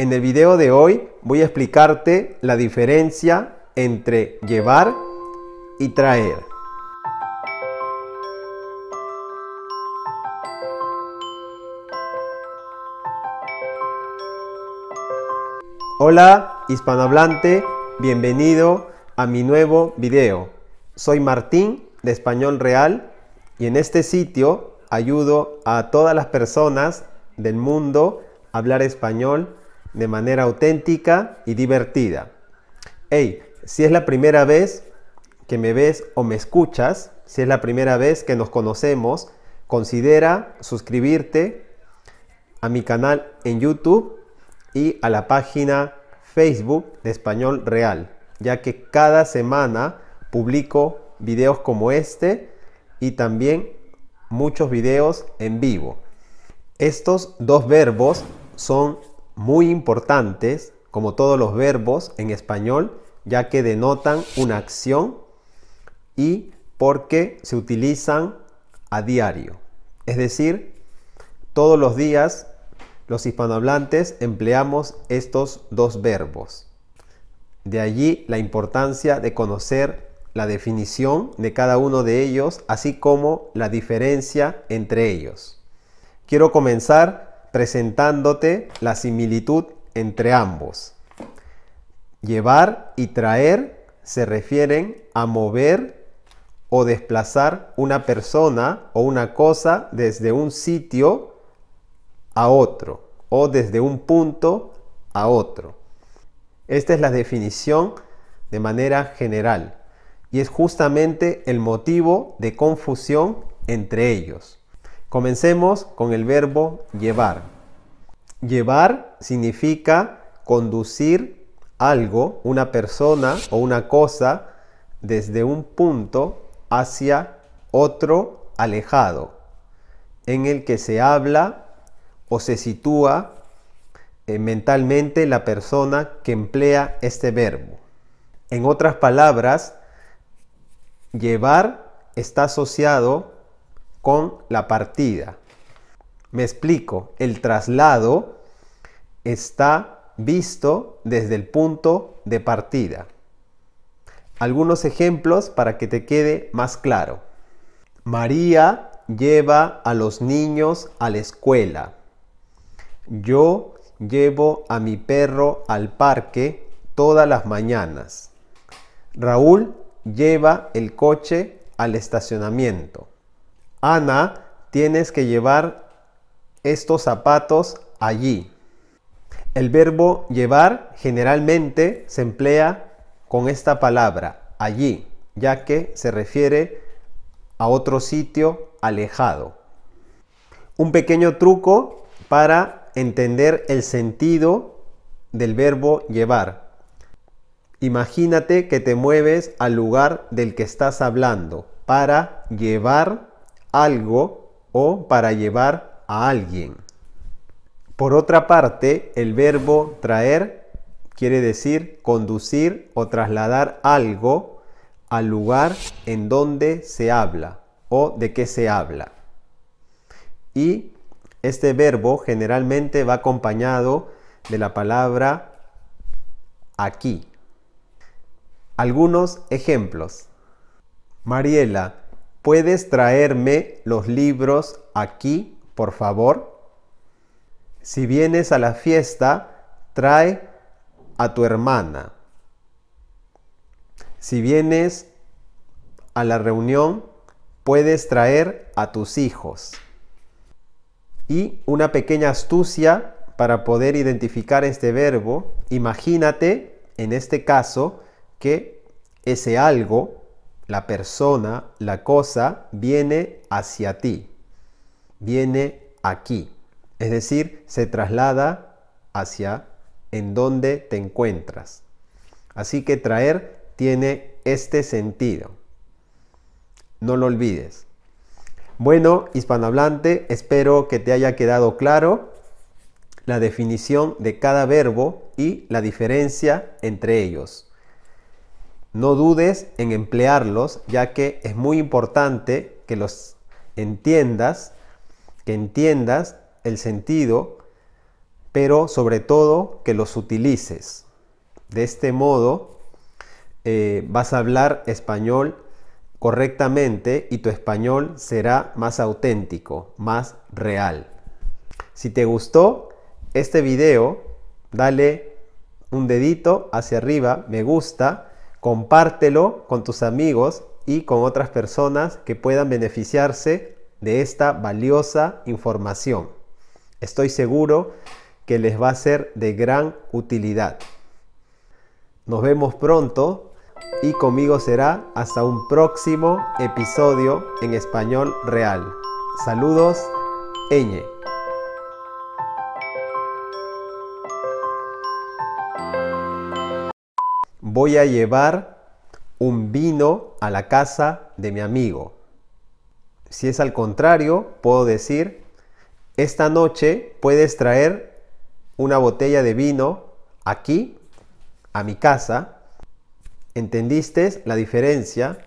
En el video de hoy voy a explicarte la diferencia entre llevar y traer. Hola hispanohablante, bienvenido a mi nuevo video. Soy Martín de Español Real y en este sitio ayudo a todas las personas del mundo a hablar español de manera auténtica y divertida. Hey, si es la primera vez que me ves o me escuchas, si es la primera vez que nos conocemos, considera suscribirte a mi canal en YouTube y a la página Facebook de Español Real, ya que cada semana publico videos como este y también muchos videos en vivo. Estos dos verbos son muy importantes, como todos los verbos en español, ya que denotan una acción y porque se utilizan a diario. Es decir, todos los días los hispanohablantes empleamos estos dos verbos. De allí la importancia de conocer la definición de cada uno de ellos, así como la diferencia entre ellos. Quiero comenzar presentándote la similitud entre ambos. Llevar y traer se refieren a mover o desplazar una persona o una cosa desde un sitio a otro o desde un punto a otro. Esta es la definición de manera general y es justamente el motivo de confusión entre ellos. Comencemos con el verbo llevar. Llevar significa conducir algo, una persona o una cosa desde un punto hacia otro alejado, en el que se habla o se sitúa eh, mentalmente la persona que emplea este verbo. En otras palabras, llevar está asociado con la partida. Me explico, el traslado está visto desde el punto de partida. Algunos ejemplos para que te quede más claro. María lleva a los niños a la escuela. Yo llevo a mi perro al parque todas las mañanas. Raúl lleva el coche al estacionamiento. Ana, tienes que llevar estos zapatos allí. El verbo llevar generalmente se emplea con esta palabra, allí, ya que se refiere a otro sitio alejado. Un pequeño truco para entender el sentido del verbo llevar. Imagínate que te mueves al lugar del que estás hablando para llevar algo o para llevar a alguien. Por otra parte, el verbo traer quiere decir conducir o trasladar algo al lugar en donde se habla o de qué se habla. Y este verbo generalmente va acompañado de la palabra aquí. Algunos ejemplos. Mariela, ¿Puedes traerme los libros aquí, por favor? Si vienes a la fiesta, trae a tu hermana. Si vienes a la reunión, puedes traer a tus hijos. Y una pequeña astucia para poder identificar este verbo, imagínate en este caso que ese algo la persona, la cosa, viene hacia ti, viene aquí. Es decir, se traslada hacia en donde te encuentras. Así que traer tiene este sentido. No lo olvides. Bueno, hispanohablante, espero que te haya quedado claro la definición de cada verbo y la diferencia entre ellos. No dudes en emplearlos, ya que es muy importante que los entiendas, que entiendas el sentido, pero sobre todo que los utilices. De este modo eh, vas a hablar español correctamente y tu español será más auténtico, más real. Si te gustó este video, dale un dedito hacia arriba, me gusta, compártelo con tus amigos y con otras personas que puedan beneficiarse de esta valiosa información. Estoy seguro que les va a ser de gran utilidad. Nos vemos pronto y conmigo será hasta un próximo episodio en español real. Saludos, Eñe. Voy a llevar un vino a la casa de mi amigo. Si es al contrario, puedo decir, esta noche puedes traer una botella de vino aquí, a mi casa. ¿Entendiste la diferencia?